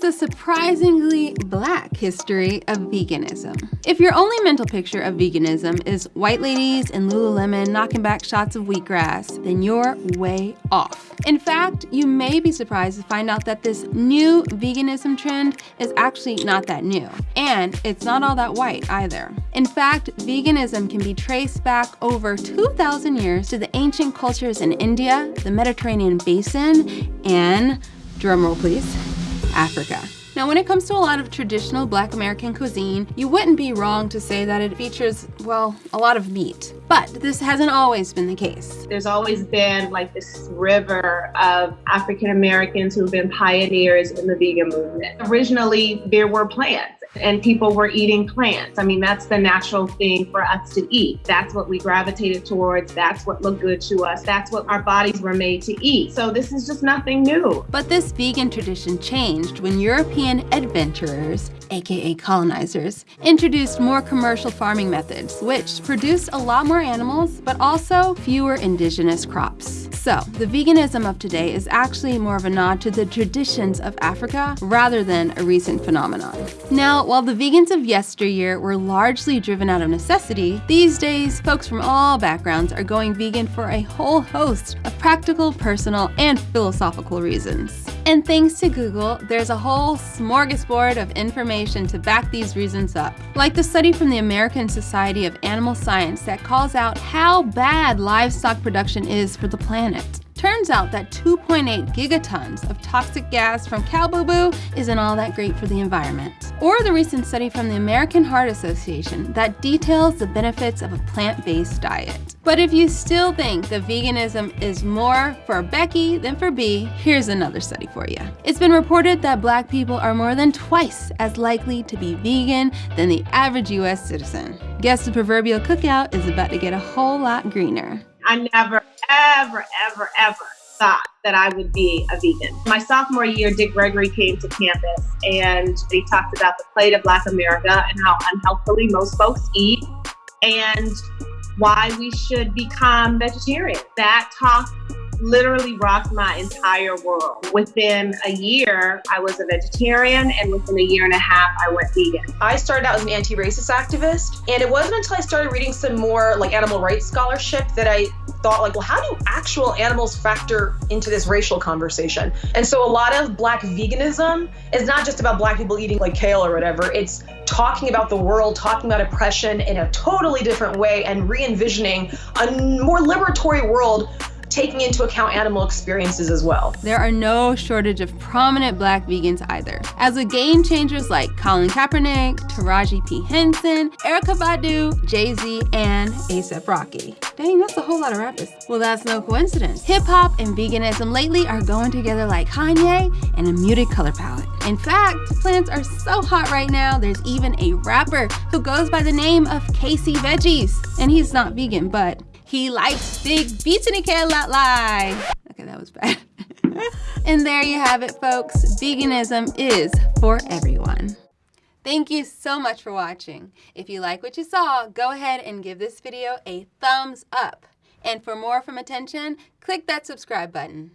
here's a surprisingly black history of veganism. If your only mental picture of veganism is white ladies and Lululemon knocking back shots of wheatgrass, then you're way off. In fact, you may be surprised to find out that this new veganism trend is actually not that new. And it's not all that white either. In fact, veganism can be traced back over 2,000 years to the ancient cultures in India, the Mediterranean basin, and, drumroll please, Africa. Now, when it comes to a lot of traditional black American cuisine, you wouldn't be wrong to say that it features, well, a lot of meat. But this hasn't always been the case. There's always been like this river of African Americans who've been pioneers in the vegan movement. Originally, there were plants and people were eating plants. I mean, that's the natural thing for us to eat. That's what we gravitated towards. That's what looked good to us. That's what our bodies were made to eat. So this is just nothing new. But this vegan tradition changed when European adventurers, aka colonizers, introduced more commercial farming methods, which produced a lot more animals, but also fewer indigenous crops. So, the veganism of today is actually more of a nod to the traditions of Africa rather than a recent phenomenon. Now, while the vegans of yesteryear were largely driven out of necessity, these days, folks from all backgrounds are going vegan for a whole host of practical, personal, and philosophical reasons. And thanks to Google, there's a whole smorgasbord of information to back these reasons up. Like the study from the American Society of Animal Science that calls out how bad livestock production is for the planet. Turns out that 2.8 gigatons of toxic gas from cow boo-boo isn't all that great for the environment. Or the recent study from the American Heart Association that details the benefits of a plant-based diet. But if you still think that veganism is more for Becky than for B, here's another study for you. It's been reported that black people are more than twice as likely to be vegan than the average US citizen. Guess the proverbial cookout is about to get a whole lot greener. I never, ever, ever, ever thought that I would be a vegan. My sophomore year, Dick Gregory came to campus and he talked about the plate of Black America and how unhealthily most folks eat and why we should become vegetarian. That talk literally rocked my entire world. Within a year, I was a vegetarian, and within a year and a half, I went vegan. I started out as an anti-racist activist, and it wasn't until I started reading some more like animal rights scholarship that I thought like, well, how do actual animals factor into this racial conversation? And so a lot of black veganism is not just about black people eating like kale or whatever. It's talking about the world, talking about oppression in a totally different way and re-envisioning a more liberatory world taking into account animal experiences as well. There are no shortage of prominent black vegans either. As with game changers like Colin Kaepernick, Taraji P. Henson, Erykah Badu, Jay-Z, and A$AP Rocky. Dang, that's a whole lot of rappers. Well, that's no coincidence. Hip hop and veganism lately are going together like Kanye and a muted color palette. In fact, plants are so hot right now, there's even a rapper who goes by the name of Casey Veggies. And he's not vegan, but he likes big beats in a cat lie. Okay, that was bad. and there you have it, folks. Veganism is for everyone. Thank you so much for watching. If you like what you saw, go ahead and give this video a thumbs up. And for more from Attention, click that subscribe button.